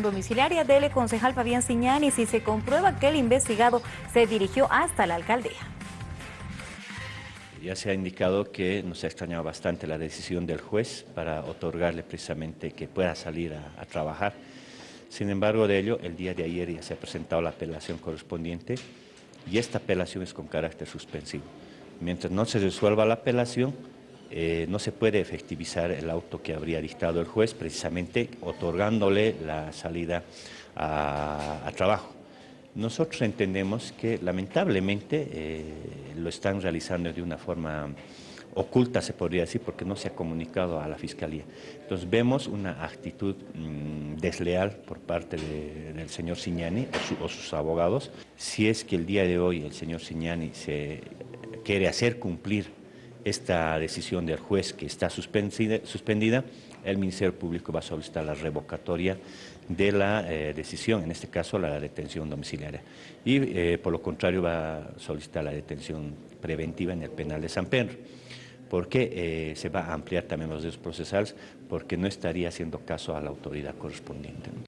domiciliaria del concejal Fabián Siñani si se comprueba que el investigado se dirigió hasta la alcaldía. Ya se ha indicado que nos ha extrañado bastante la decisión del juez para otorgarle precisamente que pueda salir a trabajar. Sin embargo de ello, el día de ayer ya se ha presentado la apelación correspondiente y esta apelación es con carácter suspensivo. Mientras no se resuelva la apelación, eh, no se puede efectivizar el auto que habría dictado el juez, precisamente otorgándole la salida a, trabajo. Nosotros entendemos que lamentablemente eh, lo están realizando de una forma oculta, se podría decir, porque no se ha comunicado a la Fiscalía. Entonces vemos una actitud mm, desleal por parte del señor Signani o, sus abogados. Si es que el día de hoy el señor Signani se quiere hacer cumplir esta decisión del juez que está suspendida, el Ministerio Público va a solicitar la revocatoria de la eh, decisión, en este caso la detención domiciliaria. Y eh, por lo contrario va a solicitar la detención preventiva en el penal de San Pedro. porque eh, se va a ampliar también los derechos procesales? Porque no estaría haciendo caso a la autoridad correspondiente.